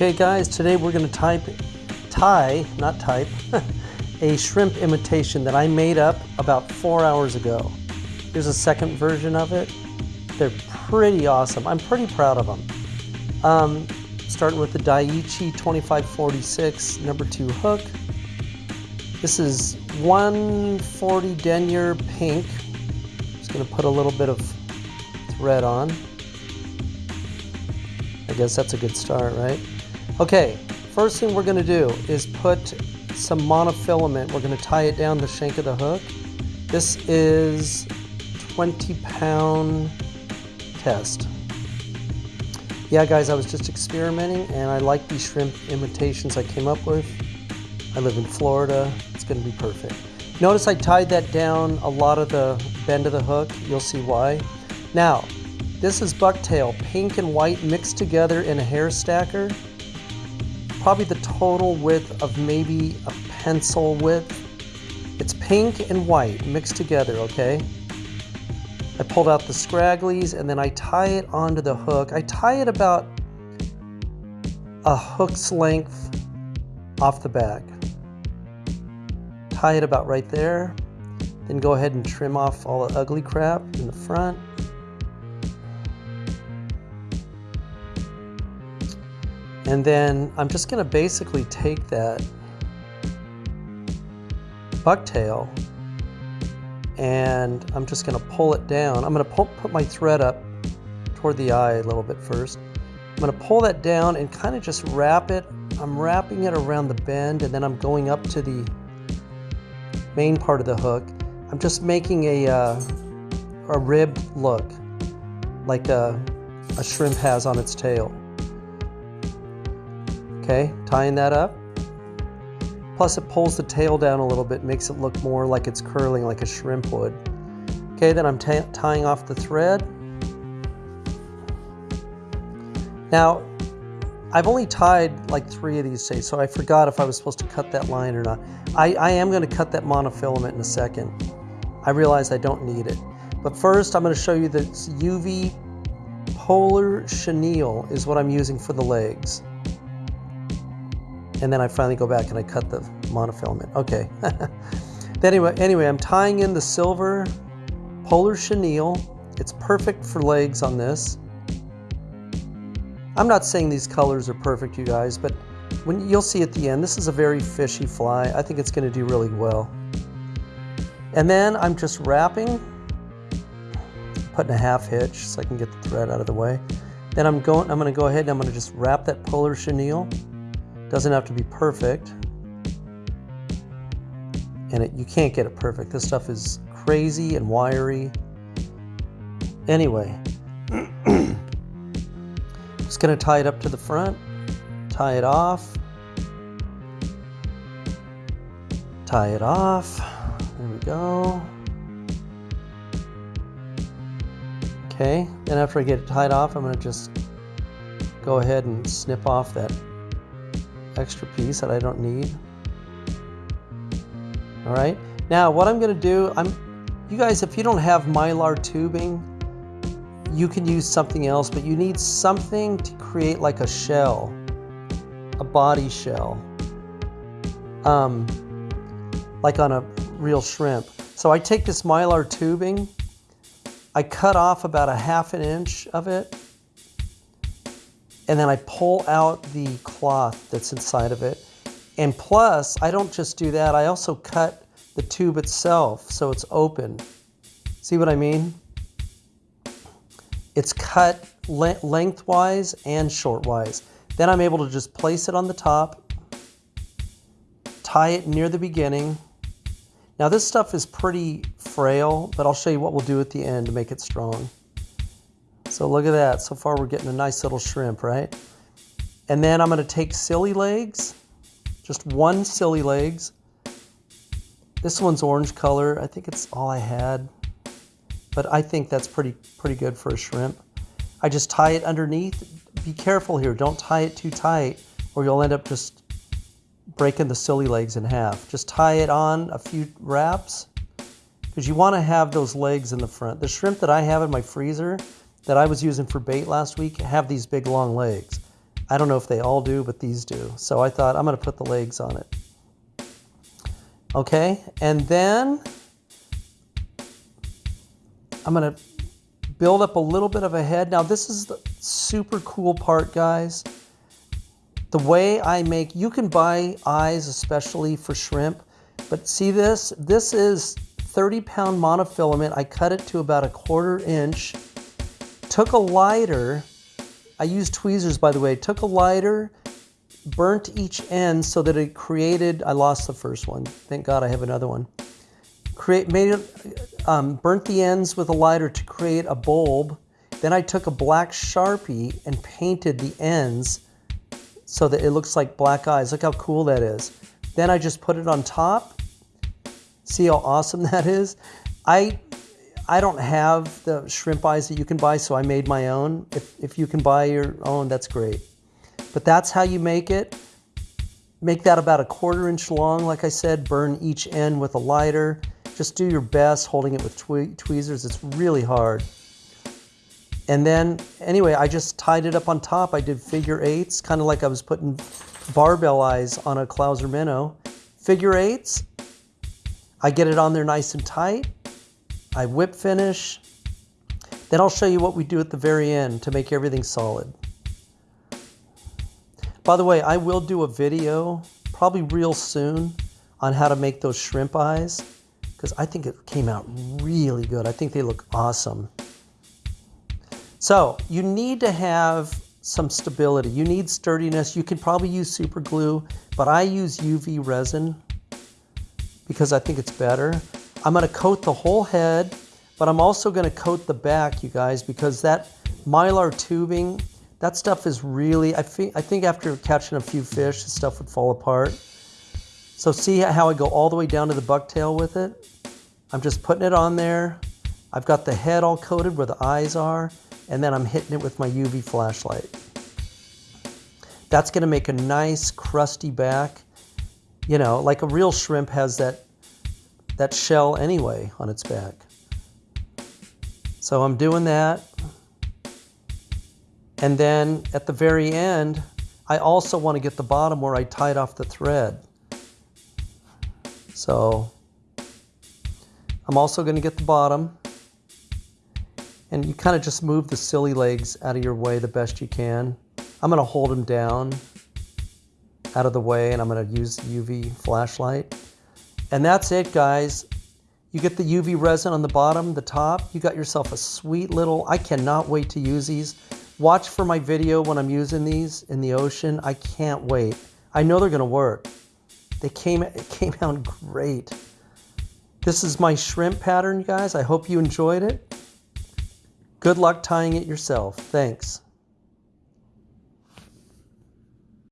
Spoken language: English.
Okay guys, today we're going to type, tie, not type, a shrimp imitation that I made up about four hours ago. Here's a second version of it. They're pretty awesome. I'm pretty proud of them. Um, starting with the Daiichi 2546 number two hook. This is 140 denier pink. Just gonna put a little bit of thread on. I guess that's a good start, right? Okay, first thing we're gonna do is put some monofilament. We're gonna tie it down the shank of the hook. This is 20 pound test. Yeah guys, I was just experimenting and I like these shrimp imitations I came up with. I live in Florida, it's gonna be perfect. Notice I tied that down a lot of the bend of the hook, you'll see why. Now, this is bucktail, pink and white mixed together in a hair stacker probably the total width of maybe a pencil width. It's pink and white mixed together, okay? I pulled out the scragglies and then I tie it onto the hook. I tie it about a hook's length off the back. Tie it about right there. Then go ahead and trim off all the ugly crap in the front. And then I'm just gonna basically take that bucktail and I'm just gonna pull it down. I'm gonna pull, put my thread up toward the eye a little bit first. I'm gonna pull that down and kind of just wrap it. I'm wrapping it around the bend and then I'm going up to the main part of the hook. I'm just making a, uh, a ribbed look like a, a shrimp has on its tail. Okay, tying that up. Plus it pulls the tail down a little bit, makes it look more like it's curling like a shrimp would. Okay, then I'm tying off the thread. Now, I've only tied like three of these today, so I forgot if I was supposed to cut that line or not. I, I am going to cut that monofilament in a second. I realize I don't need it. But first, I'm going to show you the UV Polar Chenille is what I'm using for the legs and then I finally go back and I cut the monofilament. Okay. anyway, anyway, I'm tying in the silver Polar Chenille. It's perfect for legs on this. I'm not saying these colors are perfect, you guys, but when you'll see at the end, this is a very fishy fly. I think it's going to do really well. And then I'm just wrapping, putting a half hitch so I can get the thread out of the way. Then I'm going. I'm going to go ahead and I'm going to just wrap that Polar Chenille doesn't have to be perfect. And it, you can't get it perfect. This stuff is crazy and wiry. Anyway, just gonna tie it up to the front, tie it off, tie it off. There we go. Okay, then after I get it tied off, I'm gonna just go ahead and snip off that extra piece that I don't need. All right, now what I'm gonna do, I'm, you guys, if you don't have Mylar tubing, you can use something else, but you need something to create like a shell, a body shell, um, like on a real shrimp. So I take this Mylar tubing, I cut off about a half an inch of it, and then I pull out the cloth that's inside of it. And plus, I don't just do that, I also cut the tube itself so it's open. See what I mean? It's cut lengthwise and shortwise. Then I'm able to just place it on the top, tie it near the beginning. Now this stuff is pretty frail, but I'll show you what we'll do at the end to make it strong. So look at that. So far we're getting a nice little shrimp, right? And then I'm going to take silly legs, just one silly legs. This one's orange color. I think it's all I had, but I think that's pretty pretty good for a shrimp. I just tie it underneath. Be careful here. Don't tie it too tight or you'll end up just breaking the silly legs in half. Just tie it on a few wraps because you want to have those legs in the front. The shrimp that I have in my freezer, that I was using for bait last week have these big long legs. I don't know if they all do, but these do. So I thought I'm going to put the legs on it. Okay, and then I'm going to build up a little bit of a head. Now this is the super cool part, guys. The way I make, you can buy eyes especially for shrimp, but see this? This is 30 pound monofilament. I cut it to about a quarter inch. Took a lighter. I used tweezers, by the way. Took a lighter, burnt each end so that it created, I lost the first one. Thank God I have another one. Create, made it, um, burnt the ends with a lighter to create a bulb. Then I took a black Sharpie and painted the ends so that it looks like black eyes. Look how cool that is. Then I just put it on top See how awesome that is? I I don't have the shrimp eyes that you can buy, so I made my own. If, if you can buy your own, that's great. But that's how you make it. Make that about a quarter inch long, like I said. Burn each end with a lighter. Just do your best holding it with twe tweezers. It's really hard. And then, anyway, I just tied it up on top. I did figure eights, kind of like I was putting barbell eyes on a Clouser minnow. Figure eights, I get it on there nice and tight. I whip finish. Then I'll show you what we do at the very end to make everything solid. By the way, I will do a video, probably real soon, on how to make those shrimp eyes because I think it came out really good. I think they look awesome. So you need to have some stability. You need sturdiness. You can probably use super glue, but I use UV resin because I think it's better. I'm gonna coat the whole head, but I'm also gonna coat the back, you guys, because that mylar tubing, that stuff is really, I think, I think after catching a few fish, the stuff would fall apart. So see how I go all the way down to the bucktail with it? I'm just putting it on there. I've got the head all coated where the eyes are, and then I'm hitting it with my UV flashlight. That's gonna make a nice crusty back. You know, like a real shrimp has that, that shell anyway on its back. So I'm doing that. And then at the very end, I also want to get the bottom where I tied off the thread. So I'm also going to get the bottom. And you kind of just move the silly legs out of your way the best you can. I'm going to hold them down out of the way and I'm going to use the UV flashlight. And that's it, guys. You get the UV resin on the bottom, the top. You got yourself a sweet little, I cannot wait to use these. Watch for my video when I'm using these in the ocean. I can't wait. I know they're going to work. They came, it came out great. This is my shrimp pattern, guys. I hope you enjoyed it. Good luck tying it yourself. Thanks.